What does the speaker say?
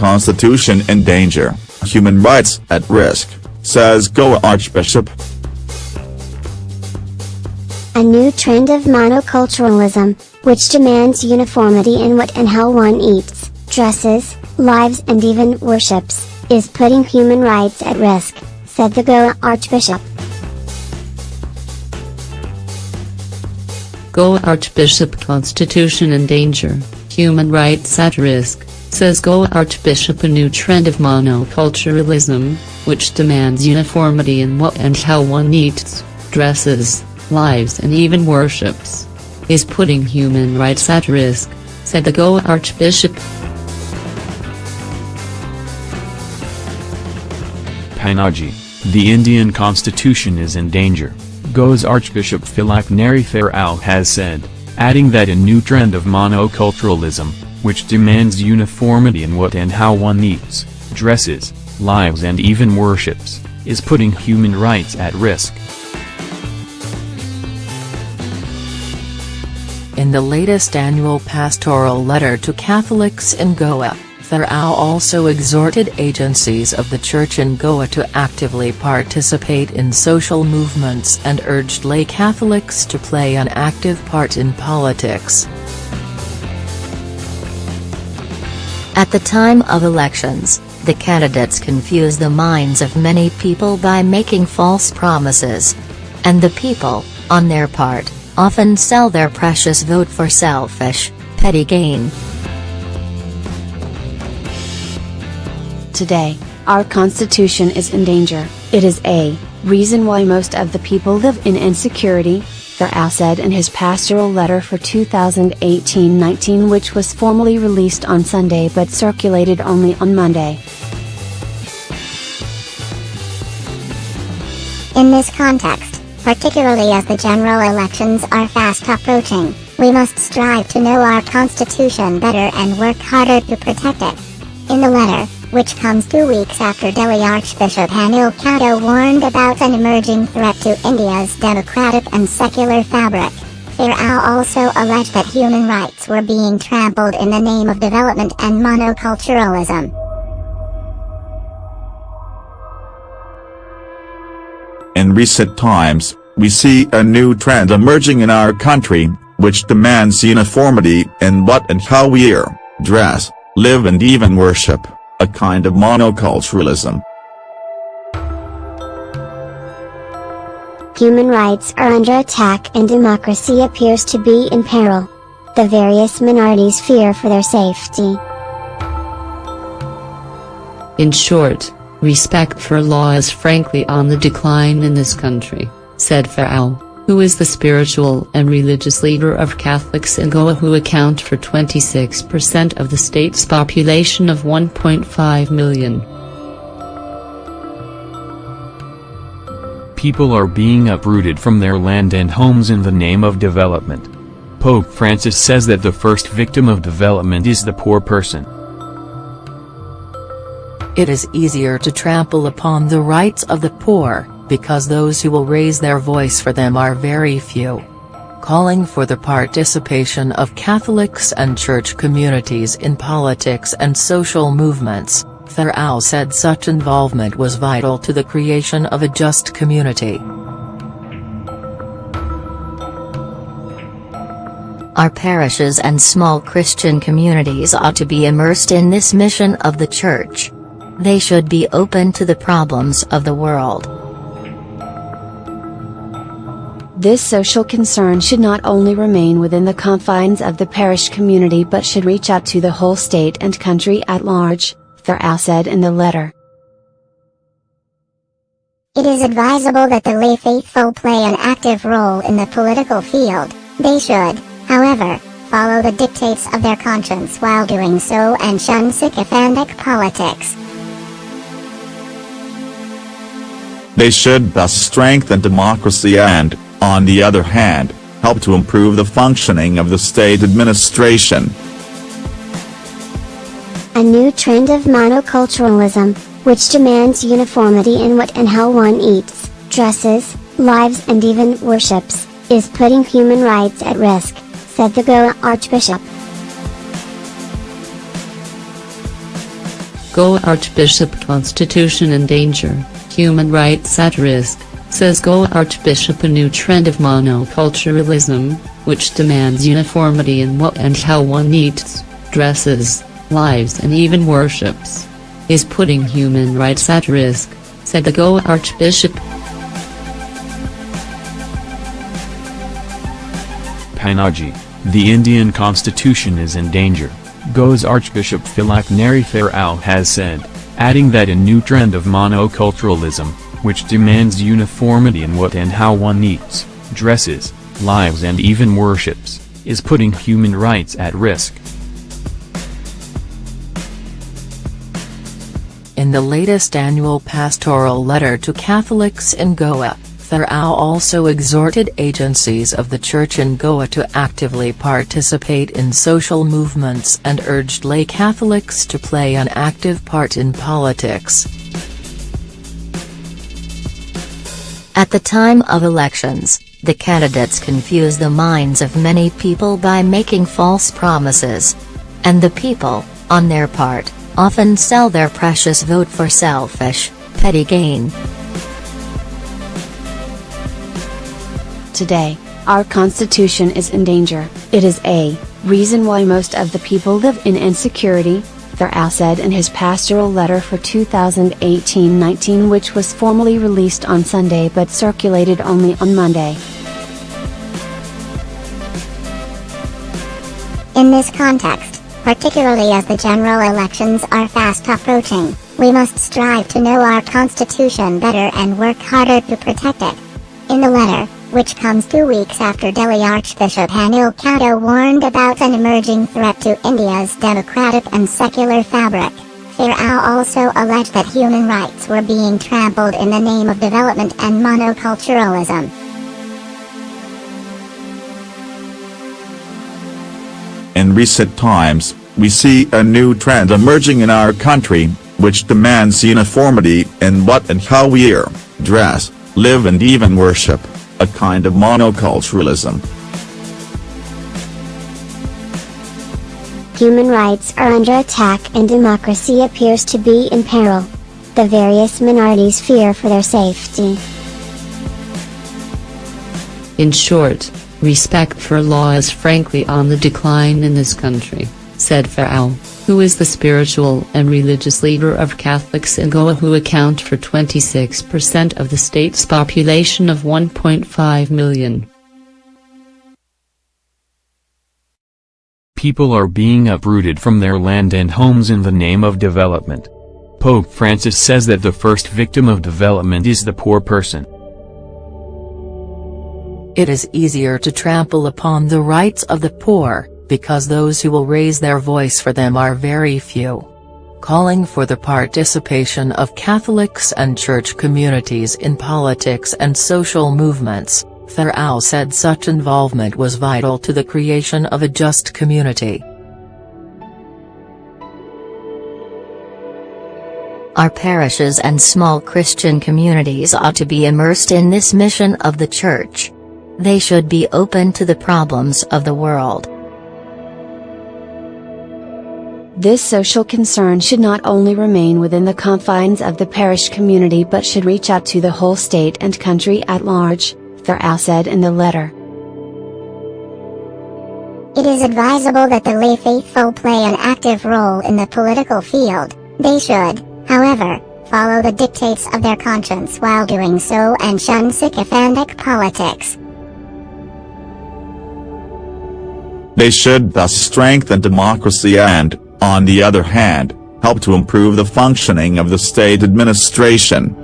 constitution in danger, human rights at risk, says Goa Archbishop. A new trend of monoculturalism, which demands uniformity in what and how one eats, dresses, lives and even worships, is putting human rights at risk, said the Goa Archbishop. Goa Archbishop Constitution in danger, human rights at risk, says Goa Archbishop a new trend of monoculturalism, which demands uniformity in what and how one eats, dresses, lives and even worships, is putting human rights at risk, said the Goa Archbishop. Panaji, the Indian constitution is in danger, Goa's Archbishop Philip Neri Ferrao has said, adding that a new trend of monoculturalism, which demands uniformity in what and how one eats, dresses, lives and even worships, is putting human rights at risk. In the latest annual pastoral letter to Catholics in Goa, Ferrao also exhorted agencies of the Church in Goa to actively participate in social movements and urged lay Catholics to play an active part in politics. At the time of elections, the candidates confuse the minds of many people by making false promises. And the people, on their part, often sell their precious vote for selfish, petty gain. Today, our constitution is in danger, it is a reason why most of the people live in insecurity, Ferrao said in his pastoral letter for 2018-19 which was formally released on Sunday but circulated only on Monday. In this context, particularly as the general elections are fast approaching, we must strive to know our Constitution better and work harder to protect it. In the letter, which comes two weeks after Delhi Archbishop Anil Couto warned about an emerging threat to India's democratic and secular fabric, Ferrao also alleged that human rights were being trampled in the name of development and monoculturalism. In recent times, we see a new trend emerging in our country, which demands uniformity in what and how we eat, dress, live and even worship, a kind of monoculturalism. Human rights are under attack and democracy appears to be in peril. The various minorities fear for their safety. In short, respect for law is frankly on the decline in this country, said Ferrao, who is the spiritual and religious leader of Catholics in Goa who account for 26% of the state's population of 1.5 million. People are being uprooted from their land and homes in the name of development. Pope Francis says that the first victim of development is the poor person. It is easier to trample upon the rights of the poor, because those who will raise their voice for them are very few. Calling for the participation of Catholics and church communities in politics and social movements, Ferrao said such involvement was vital to the creation of a just community. Our parishes and small Christian communities ought to be immersed in this mission of the Church. They should be open to the problems of the world. This social concern should not only remain within the confines of the parish community but should reach out to the whole state and country at large, Ferrao said in the letter. It is advisable that the lay faithful play an active role in the political field. They should, however, follow the dictates of their conscience while doing so and shun sycophantic politics. They should thus strengthen democracy and, on the other hand, help to improve the functioning of the state administration. A new trend of monoculturalism, which demands uniformity in what and how one eats, dresses, lives and even worships, is putting human rights at risk, said the Goa Archbishop. Goa Archbishop Constitution in danger, human rights at risk, says Goa Archbishop a new trend of monoculturalism, which demands uniformity in what and how one eats, dresses, lives and even worships, is putting human rights at risk, said the Goa Archbishop. Panaji, the Indian constitution is in danger, Goa's Archbishop Philak Nari Al has said, adding that a new trend of monoculturalism, which demands uniformity in what and how one eats, dresses, lives and even worships, is putting human rights at risk. In the latest annual pastoral letter to Catholics in Goa, Ferrao also exhorted agencies of the Church in Goa to actively participate in social movements and urged lay Catholics to play an active part in politics. At the time of elections, the candidates confuse the minds of many people by making false promises. And the people, on their part, often sell their precious vote for selfish, petty gain. Today, our constitution is in danger. It is a reason why most of the people live in insecurity, Ferrao said in his pastoral letter for 2018-19 which was formally released on Sunday but circulated only on Monday. In this context, particularly as the general elections are fast approaching, we must strive to know our Constitution better and work harder to protect it. In the letter, which comes two weeks after Delhi Archbishop Anil Couto warned about an emerging threat to India's democratic and secular fabric, Ferrao also alleged that human rights were being trampled in the name of development and monoculturalism. In recent times, we see a new trend emerging in our country, which demands uniformity in what and how we ear, dress, live and even worship, a kind of monoculturalism. Human rights are under attack and democracy appears to be in peril. The various minorities fear for their safety. In short, respect for law is frankly on the decline in this country, said Ferrao, who is the spiritual and religious leader of Catholics in Goa who account for 26% of the state's population of 1.5 million. People are being uprooted from their land and homes in the name of development. Pope Francis says that the first victim of development is the poor person. It is easier to trample upon the rights of the poor, because those who will raise their voice for them are very few. Calling for the participation of Catholics and church communities in politics and social movements, Ferrao said such involvement was vital to the creation of a just community. Our parishes and small Christian communities ought to be immersed in this mission of the Church. They should be open to the problems of the world. This social concern should not only remain within the confines of the parish community but should reach out to the whole state and country at large, Ferrao said in the letter. It is advisable that the lay faithful play an active role in the political field. They should, however, follow the dictates of their conscience while doing so and shun sycophantic politics. They should thus strengthen democracy and, on the other hand, help to improve the functioning of the state administration.